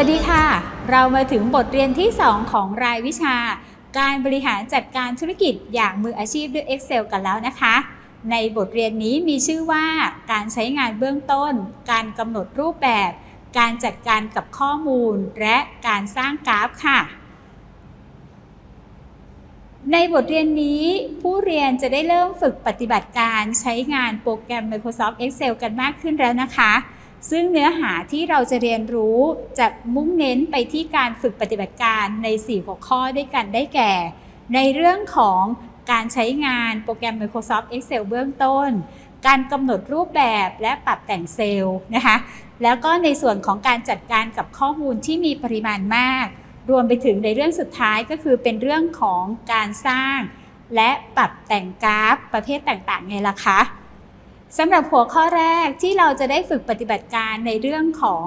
วัสดีค่ะ เรามาถึงบทเรียนที่ 2 ของรายวิชา การบริหารจัดการธุรกิจอย่างมืออาชีพด้วย Excel กันแล้วนะคะ ในบทเรียนนี้มีชื่อว่า การใช้งานเบื้องต้น การกำหนดรูปแบบ การจัดการกับข้อมูล และการสร้างกราฟค่ะ ในบทเรียนนี้ผู้เรียนจะได้เริ่มฝึกปฏิบัติการใช้งานโปรแกรม Microsoft Excel กันมากขึ้นแล้วนะคะ ซึ่งเนื้อหาที่เราจะเรียนรู้จะมุ่งเน้นไปที่การฝึกปฏิบัติการใน 4 หัวข้อด้วยกันได้แก่ ในเรื่องของการใช้งานโปรแกรม Microsoft Excel เบื้องต้น การกำหนดรูปแบบและปรับแต่งเซลล์นะคะ แล้วก็ในส่วนของการจัดการกับข้อมูลที่มีปริมาณมาก รวมไปถึงในเรื่องสุดท้ายก็คือเป็นเรื่องของการสร้าง และปรับแต่งกราฟประเภทต่างๆไงล่ะคะ สำหรับหัวข้อแรกที่เราจะได้ฝึกปฏิบัติการในเรื่องของ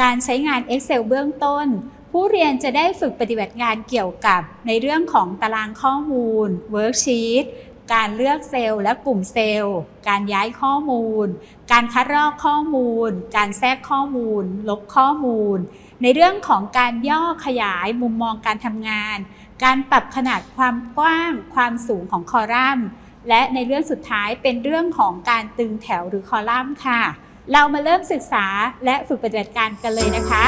การใช้งาน Excel เบื้องต้น ผู้เรียนจะได้ฝึกปฏิบัติงานเกี่ยวกับในเรื่องของตารางข้อมูล Worksheet การเลือกเซลล์และกลุ่มเซลล์ การย้ายข้อมูล การคัดลอกข้อมูล การแทรกข้อมูล ลบข้อมูล ในเรื่องของการย่อขยายมุมมองการทำงาน การปรับขนาดความกว้าง ความสูงของคอลัมน์ และในเรื่องสุดท้ายเป็นเรื่องของการตึงแถวหรือคอลัมน์ค่ะ เรามาเริ่มศึกษาและฝึกปฏิบัติการกันเลยนะคะ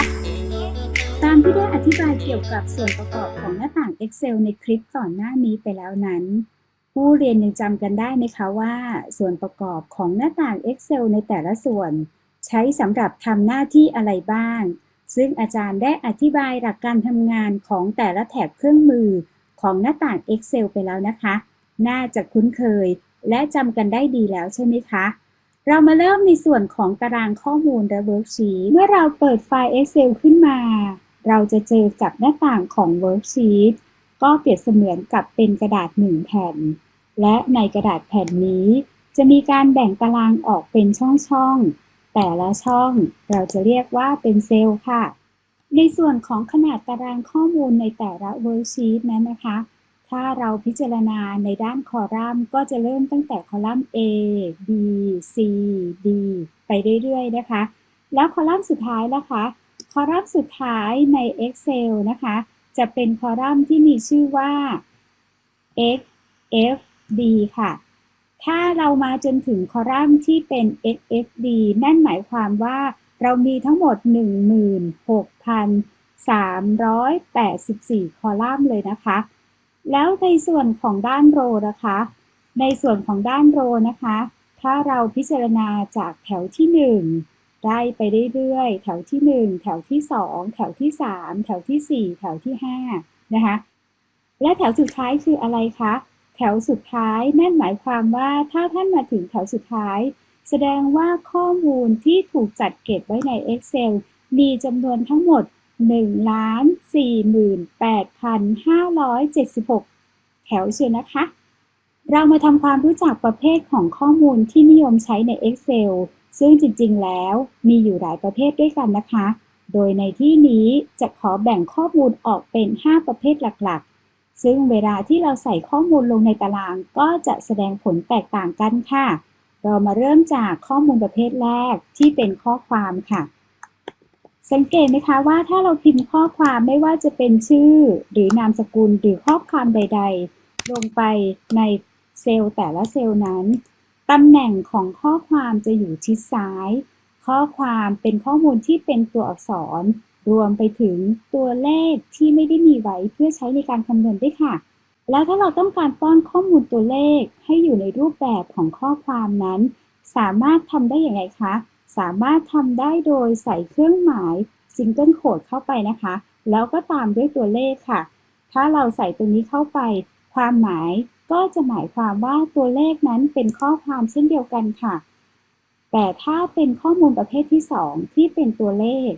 ตามที่ได้อธิบายเกี่ยวกับส่วนประกอบของหน้าต่าง Excel ในคลิปก่อนหน้านี้ไปแล้วนั้น ผู้เรียนยังจำกันได้ไหมคะว่า ส่วนประกอบของหน้าต่าง Excel ในแต่ละส่วน ใช้สำหรับทำหน้าที่อะไรบ้าง ซึ่งอาจารย์ได้อธิบายหลักการทำงานของแต่ละแถบเครื่องมือของหน้าต่าง Excel ไปแล้วนะคะ น่าจะคุ้นเคย และจำกันได้ดีแล้วใช่ไหมคะ เรามาเริ่มในส่วนของตารางข้อมูลและ worksheet เมื่อเราเปิดไฟล์ Excel ขึ้นมา เราจะเจอกับหน้าต่างของ worksheet ก็เปรียบเสมือนกับเป็นกระดาษหนึ่งแผ่น และในกระดาษแผ่นนี้ จะมีการแบ่งตารางออกเป็นช่องๆ แต่ละช่องเราจะเรียกว่าเป็นเซลล์ค่ะ ในส่วนของขนาดตารางข้อมูลในแต่ละ worksheet นั้นนะคะ ถ้าเราพิจารณาในด้านคอลัมน์ ก็จะเริ่มตั้งแต่คอลัมน์ A B C D ไปเรื่อยๆนะคะ แล้วคอลัมน์สุดท้ายล่ะคะ คอลัมน์สุดท้ายใน Excel นะคะ จะเป็นคอลัมน์ที่มีชื่อว่า X F D ค่ะ ถ้าเรามาจนถึงคอลัมน์ที่เป็น X F D นั่นหมายความว่าเรามีทั้งหมด 16,384 คอลัมน์เลยนะคะ แล้วในส่วนของด้านโรนะคะ ในส่วนของด้านโรนะคะ ถ้าเราพิจารณาจากแถวที่ 1 ได้ไปเรื่อยๆ แถวที่ 1 แถวที่ 2 แถวที่ 3 แถวที่ 4 แถวที่5นะคะ และแถวสุดท้ายคืออะไรคะ แถวสุดท้ายนั่นหมายความว่าถ้าท่านมาถึงแถวสุดท้าย แสดงว่าข้อมูลที่ถูกจัดเก็บไว้ใน Excel มีจำนวนทั้งหมด 1,48,576 แถวเชียวนะคะ เรามาทำความรู้จักประเภทของข้อมูลที่นิยมใช้ใน Excel ซึ่งจริง ๆ แล้วมีอยู่หลายประเภทด้วยกันนะคะ โดยในที่นี้จะขอแบ่งข้อมูลออกเป็น 5 ประเภทหลักๆ ซึ่งเวลาที่เราใส่ข้อมูลลงในตารางก็จะแสดงผลแตกต่างกันค่ะ เรามาเริ่มจากข้อมูลประเภทแรกที่เป็นข้อความค่ะ สังเกตไหมคะว่าถ้าเราพิมพ์ข้อความไม่ว่าจะเป็นชื่อ หรือนามสกุลหรือข้อความใด ๆ ลงไปในเซลล์แต่ละเซลล์นั้น ตำแหน่งของข้อความจะอยู่ชิดซ้าย ข้อความเป็นข้อมูลที่เป็นตัวอักษร รวมไปถึงตัวเลขที่ไม่ได้มีไว้เพื่อใช้ในการคำนวณด้วยค่ะ แล้วถ้าเราต้องการป้อนข้อมูลตัวเลขให้อยู่ในรูปแบบของข้อความนั้น สามารถทำได้อย่างไรคะ สามารถทำได้โดยใส่เครื่องหมายซิงเกิลโคดเข้าไปนะคะ แล้วก็ตามด้วยตัวเลขค่ะ ถ้าเราใส่ตรงนี้เข้าไป ความหมายก็จะหมายความว่าตัวเลขนั้นเป็นข้อความเช่นเดียวกันค่ะ แต่ถ้าเป็นข้อมูลประเภทที่ 2 ที่เป็นตัวเลข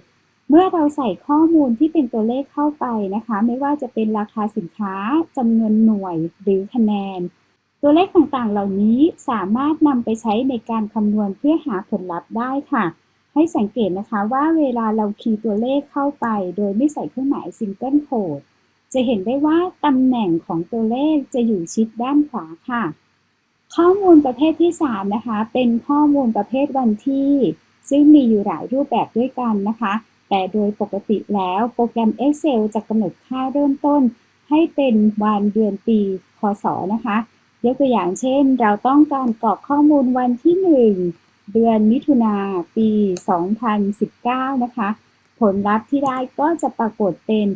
เมื่อเราใส่ข้อมูลที่เป็นตัวเลขเข้าไปนะคะ ไม่ว่าจะเป็นราคาสินค้าจำนวนหน่วยหรือคะแนน ตัวเลขต่างๆ เหล่านี้สามารถนำไปใช้ในการคำนวณเพื่อหาผลลัพธ์ได้ค่ะ ให้สังเกตนะคะว่าเวลาเราคีย์ตัวเลขเข้าไป โดยไม่ใส่เครื่องหมาย single quote จะเห็นได้ว่าตำแหน่งของตัวเลขจะอยู่ชิดด้านขวาค่ะ ข้อมูลประเภทที่ 3 นะคะ เป็นข้อมูลประเภทวันที่ ซึ่งมีอยู่หลายรูปแบบด้วยกันนะคะแแต่โดยปกติแล้วโปรแกรม Excel จะกำหนดค่าเริ่มต้น ให้เป็นวันเดือนปี คศนะคะ ยกตัวอย่างเช่น เราต้องการกรอกข้อมูลวันที่ 1 เดือนมิถุนาปี 2019 นะคะ ผลลัพธ์ที่ได้ก็จะปรากฏเป็น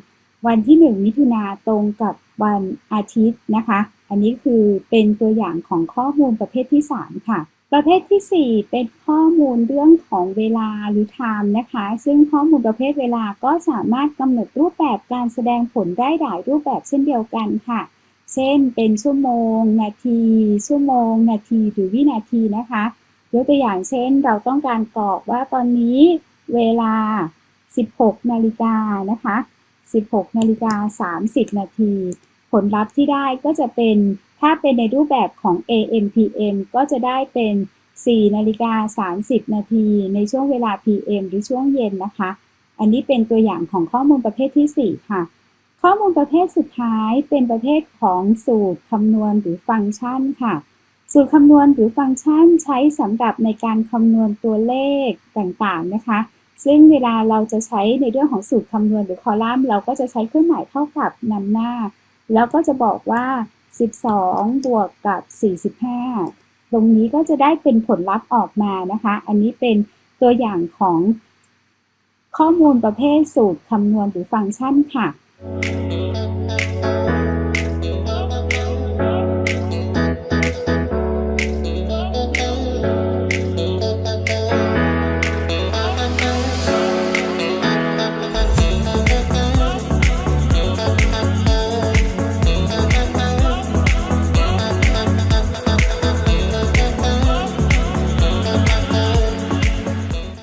วันที่ 1 มิถุนาตรงกับวันอาทิตย์นะคะ อันนี้คือเป็นตัวอย่างของข้อมูลประเภทที่ 3 ค่ะ ประเภทที่ 4 เป็นข้อมูลเรื่องของเวลาหรือ time นะคะ ซึ่งข้อมูลประเภทเวลาก็สามารถกำหนดรูปแบบการแสดงผลได้หลายรูปแบบเช่นเดียวกันค่ะ เช่นเป็นชั่วโมง นาที ชั่วโมง นาทีหรือวินาทีนะคะยกตัวอย่างเช่นเราต้องการกรอกว่าตอนนี้เวลา 16 นาฬิกานะคะ 16 นาฬิกา 30 นาที ผลลัพธ์ที่ได้ก็จะเป็นถ้าเป็นในรูปแบบของ AM PM ก็จะได้เป็น 4 นาฬิกา 30 นาที ในช่วงเวลา PM หรือช่วงเย็นนะคะ อันนี้เป็นตัวอย่างของข้อมูลประเภทที่ 4 ค่ะ ข้อมูลประเภทสุดท้ายเป็นประเภทของสูตรคำนวณหรือฟังก์ชันค่ะ สูตรคำนวณหรือฟังก์ชันใช้สำหรับในการคำนวณตัวเลขต่างๆนะคะ ซึ่งเวลาเราจะใช้ในเรื่องของสูตรคำนวณหรือคอลัมน์เราก็จะใช้เครื่องหมายเท่ากับนำหน้า แล้วก็จะบอกว่า 12 บวกกับ 45 ตรงนี้ก็จะได้เป็นผลลัพธ์ออกมานะคะ อันนี้เป็นตัวอย่างของข้อมูลประเภทสูตรคำนวณหรือฟังก์ชันค่ะ